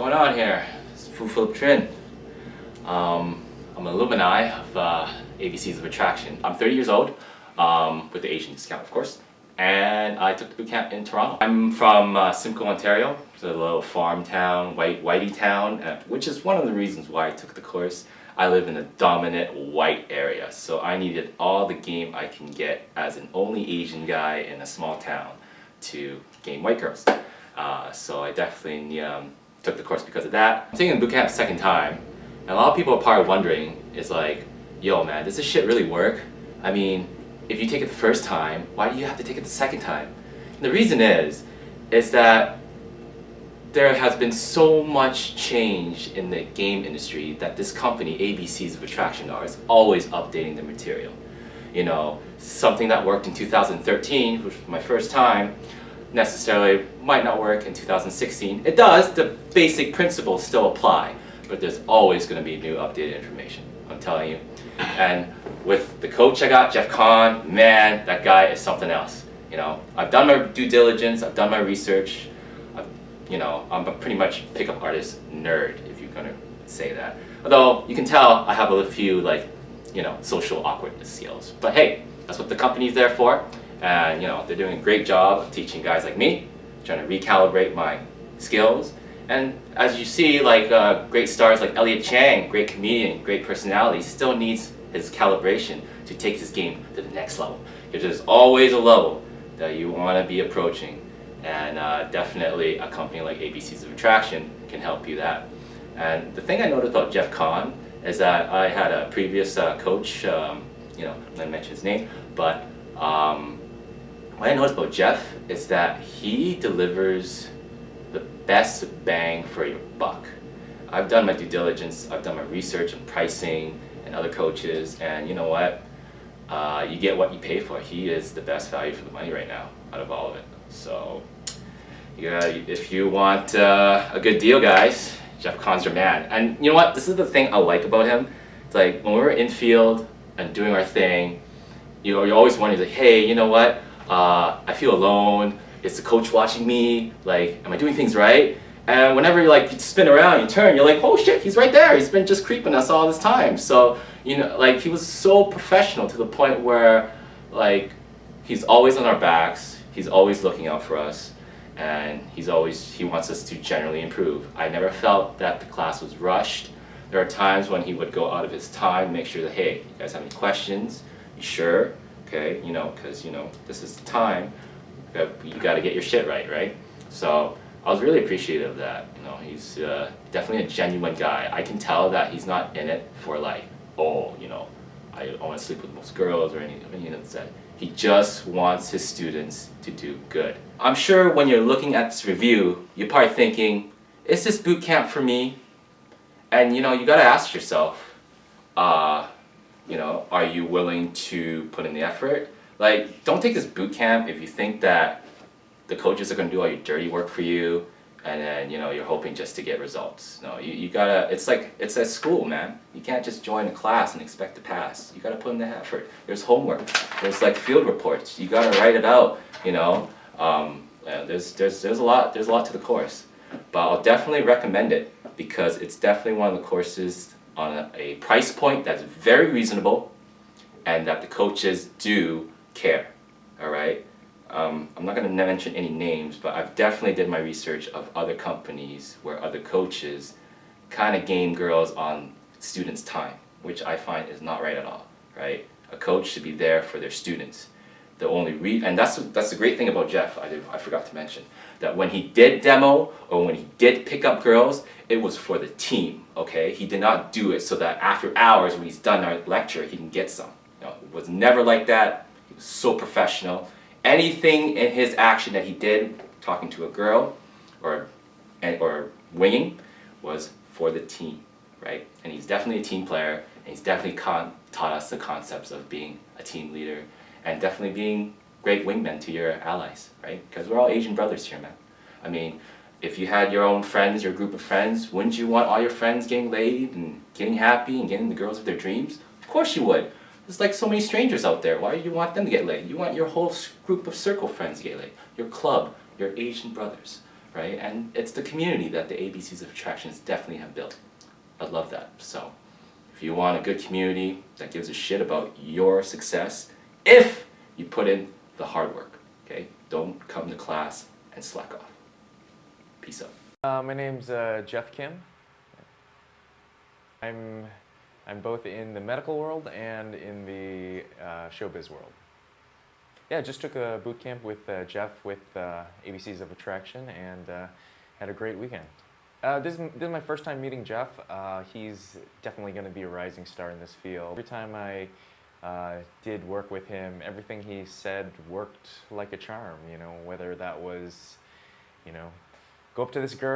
going on here? It's Fu Philip Trin. Um, I'm an alumni of uh, ABCs of Attraction. I'm 30 years old, um, with the Asian discount of course, and I took the boot camp in Toronto. I'm from uh, Simcoe, Ontario. It's a little farm town, white, whitey town, uh, which is one of the reasons why I took the course. I live in a dominant white area, so I needed all the game I can get as an only Asian guy in a small town to game white girls. Uh, so I definitely um, took the course because of that. I'm taking the boot camp second time, and a lot of people are probably wondering, is like, yo man, does this shit really work? I mean, if you take it the first time, why do you have to take it the second time? And the reason is, is that there has been so much change in the game industry that this company, ABCs of Attraction, are is always updating the material. You know, something that worked in 2013, which was my first time, necessarily might not work in 2016. It does, the basic principles still apply, but there's always going to be new updated information, I'm telling you. And with the coach I got, Jeff Kahn, man, that guy is something else. You know, I've done my due diligence, I've done my research, I've, you know, I'm a pretty much pickup artist nerd, if you're gonna say that. Although, you can tell I have a few, like, you know, social awkwardness skills. But hey, that's what the company's there for. And, you know, they're doing a great job of teaching guys like me, trying to recalibrate my skills. And as you see, like, uh, great stars like Elliot Chang, great comedian, great personality, still needs his calibration to take his game to the next level. Because there's always a level that you want to be approaching. And uh, definitely a company like ABCs of Attraction can help you that. And the thing I noticed about Jeff Kahn is that I had a previous uh, coach, um, you know, I'm not mention his name, but um, what I noticed about Jeff is that he delivers the best bang for your buck. I've done my due diligence, I've done my research on pricing and other coaches, and you know what? Uh, you get what you pay for. He is the best value for the money right now out of all of it. So, yeah, if you want uh, a good deal, guys, Jeff Kahn's your man. And you know what? This is the thing I like about him. It's like when we're in field and doing our thing, you know, you're always wondering, like, hey, you know what? Uh, I feel alone. Is the coach watching me? Like, am I doing things right? And whenever you like you spin around, you turn, you're like, oh shit, he's right there. He's been just creeping us all this time. So, you know, like he was so professional to the point where like he's always on our backs. He's always looking out for us. And he's always, he wants us to generally improve. I never felt that the class was rushed. There are times when he would go out of his time, make sure that, hey, you guys have any questions? You sure? Okay, you know, because, you know, this is the time. That you got to get your shit right, right? So I was really appreciative of that. You know, he's uh, definitely a genuine guy. I can tell that he's not in it for like, oh, you know, I, want to sleep with most girls or anything of that. He just wants his students to do good. I'm sure when you're looking at this review, you're probably thinking, is this boot camp for me? And you know, you gotta ask yourself, uh, you know, are you willing to put in the effort? Like, don't take this boot camp if you think that the coaches are going to do all your dirty work for you and then you know you're hoping just to get results. No you, you gotta it's like it's at school man. You can't just join a class and expect to pass. You gotta put in the effort. There's homework. There's like field reports. You gotta write it out you know? Um, there's there's there's a lot there's a lot to the course. But I'll definitely recommend it because it's definitely one of the courses on a, a price point that's very reasonable and that the coaches do care all right um, I'm not going to mention any names, but I've definitely did my research of other companies where other coaches kind of game girls on students' time, which I find is not right at all, right? A coach should be there for their students. The only re and that's that's the great thing about Jeff. I did, I forgot to mention that when he did demo or when he did pick up girls, it was for the team. Okay, he did not do it so that after hours when he's done our lecture, he can get some. No, it was never like that. He was so professional anything in his action that he did, talking to a girl or, or winging, was for the team, right? And he's definitely a team player, and he's definitely taught us the concepts of being a team leader and definitely being great wingmen to your allies, right? Because we're all Asian brothers here, man. I mean, if you had your own friends, your group of friends, wouldn't you want all your friends getting laid and getting happy and getting the girls of their dreams? Of course you would. There's like so many strangers out there. Why do you want them to get laid? You want your whole group of circle friends to get laid. Your club, your Asian brothers, right? And it's the community that the ABCs of Attractions definitely have built. I love that. So, if you want a good community that gives a shit about your success, if you put in the hard work, okay? Don't come to class and slack off. Peace out. Uh, my name's uh, Jeff Kim. I'm I'm both in the medical world and in the uh, showbiz world. Yeah, just took a boot camp with uh, Jeff with uh, ABCs of Attraction and uh, had a great weekend. Uh, this, is, this is my first time meeting Jeff. Uh, he's definitely going to be a rising star in this field. Every time I uh, did work with him, everything he said worked like a charm. You know, whether that was, you know, go up to this girl.